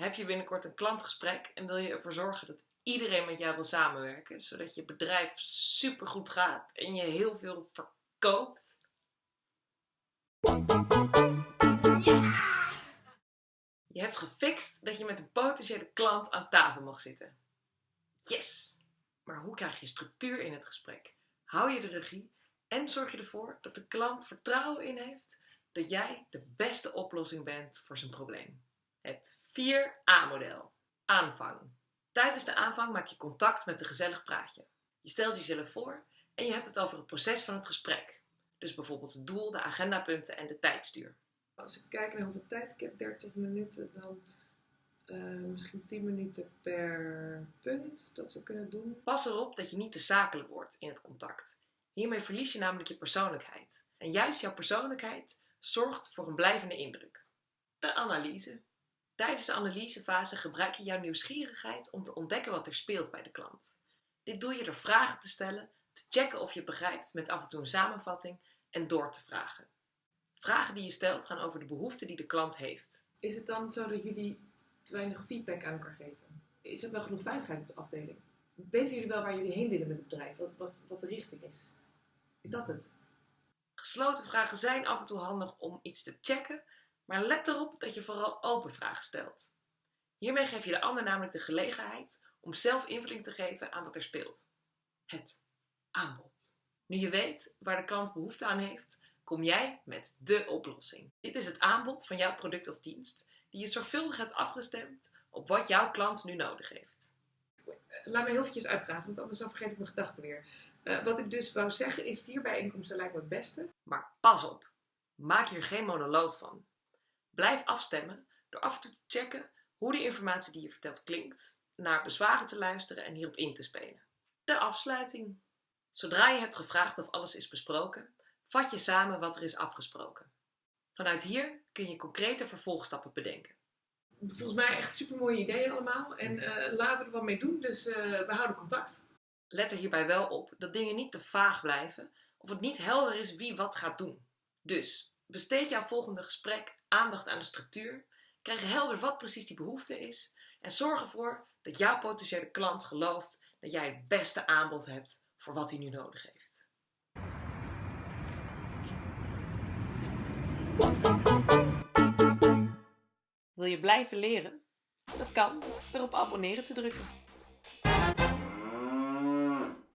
Heb je binnenkort een klantgesprek en wil je ervoor zorgen dat iedereen met jou wil samenwerken, zodat je bedrijf supergoed gaat en je heel veel verkoopt? Je hebt gefixt dat je met een potentiële klant aan tafel mag zitten. Yes! Maar hoe krijg je structuur in het gesprek? Hou je de regie en zorg je ervoor dat de klant vertrouwen in heeft dat jij de beste oplossing bent voor zijn probleem. Het 4A-model. Aanvang. Tijdens de aanvang maak je contact met een gezellig praatje. Je stelt jezelf voor en je hebt het over het proces van het gesprek. Dus bijvoorbeeld het doel, de agendapunten en de tijdstuur. Als ik kijk naar hoeveel tijd ik heb, 30 minuten, dan uh, misschien 10 minuten per punt dat we kunnen doen. Pas erop dat je niet te zakelijk wordt in het contact. Hiermee verlies je namelijk je persoonlijkheid. En juist jouw persoonlijkheid zorgt voor een blijvende indruk. De analyse. Tijdens de analysefase gebruik je jouw nieuwsgierigheid om te ontdekken wat er speelt bij de klant. Dit doe je door vragen te stellen, te checken of je begrijpt met af en toe een samenvatting en door te vragen. Vragen die je stelt gaan over de behoeften die de klant heeft. Is het dan zo dat jullie te weinig feedback aan elkaar geven? Is er wel genoeg veiligheid op de afdeling? Weten jullie wel waar jullie heen willen met het bedrijf? Wat, wat, wat de richting is? Is dat het? Gesloten vragen zijn af en toe handig om iets te checken, maar let erop dat je vooral open vragen stelt. Hiermee geef je de ander namelijk de gelegenheid om zelf invulling te geven aan wat er speelt. Het aanbod. Nu je weet waar de klant behoefte aan heeft, kom jij met de oplossing. Dit is het aanbod van jouw product of dienst, die je zorgvuldig hebt afgestemd op wat jouw klant nu nodig heeft. Laat me heel eventjes uitpraten, want anders dan vergeet ik mijn gedachten weer. Uh, wat ik dus wou zeggen is, vier bijeenkomsten lijkt me het beste. Maar pas op, maak hier geen monoloog van. Blijf afstemmen door af en toe te checken hoe de informatie die je vertelt klinkt, naar bezwaren te luisteren en hierop in te spelen. De afsluiting. Zodra je hebt gevraagd of alles is besproken, vat je samen wat er is afgesproken. Vanuit hier kun je concrete vervolgstappen bedenken. Volgens mij echt super mooie ideeën allemaal en uh, laten we er wat mee doen, dus uh, we houden contact. Let er hierbij wel op dat dingen niet te vaag blijven of het niet helder is wie wat gaat doen. Dus besteed jouw volgende gesprek aandacht aan de structuur, krijg helder wat precies die behoefte is en zorg ervoor dat jouw potentiële klant gelooft dat jij het beste aanbod hebt voor wat hij nu nodig heeft. Wil je blijven leren? Dat kan door op abonneren te drukken.